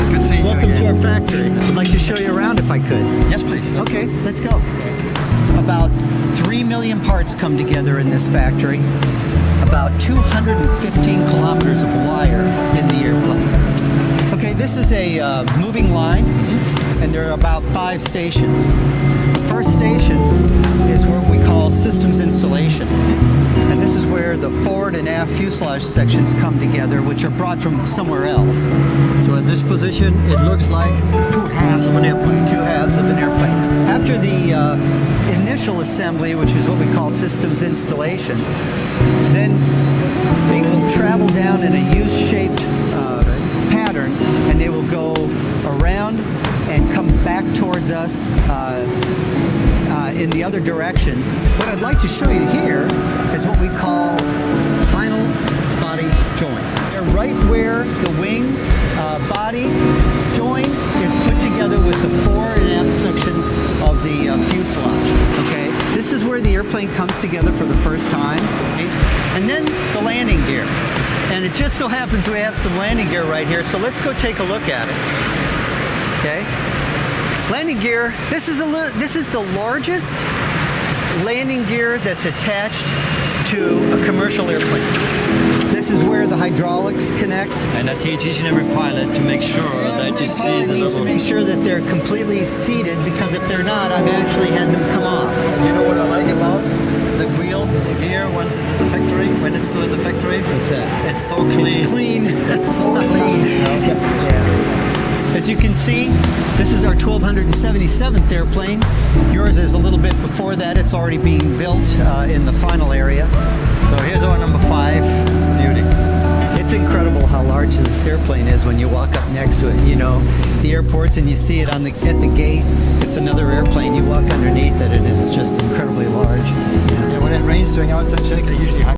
you. Good seeing Welcome you. Welcome to our factory. I'd like to show you around if I could. Yes, please. Let's okay, go. let's go. About 3 million parts come together in this factory. About 215 kilometers of wire in the airplane. Okay, this is a uh, moving line, mm-hmm. and there are about five stations. The first station is what we call systems installation the forward and aft fuselage sections come together, which are brought from somewhere else. So in this position, it looks like two halves of an airplane. Two halves of an airplane. After the uh, initial assembly, which is what we call systems installation, then they will travel down in a U-shaped in the other direction. What I'd like to show you here is what we call final body joint. They're right where the wing uh, body joint is put together with the fore and aft sections of the uh, fuselage. Okay, this is where the airplane comes together for the first time, and then the landing gear. And it just so happens we have some landing gear right here, so let's go take a look at it. Okay. Landing gear. This is a this is the largest landing gear that's attached to a commercial airplane. This is where the hydraulics connect. And I teach each and every pilot to make sure that you see the needs to little... make sure that they're completely seated because if they're not, I've actually had them come off. You know what I like about the wheel, the gear, once it's at the factory, when it's still in the factory? What's that? It's so clean. It's clean. It's so clean. As you can see, this is our 1277th airplane. Yours is a little bit before that. It's already being built uh, in the final area. So here's our number five. Beauty. It's incredible how large this airplane is when you walk up next to it. You know, the airports and you see it on the at the gate. It's another airplane. You walk underneath it and it's just incredibly large. When it rains during outside check, I usually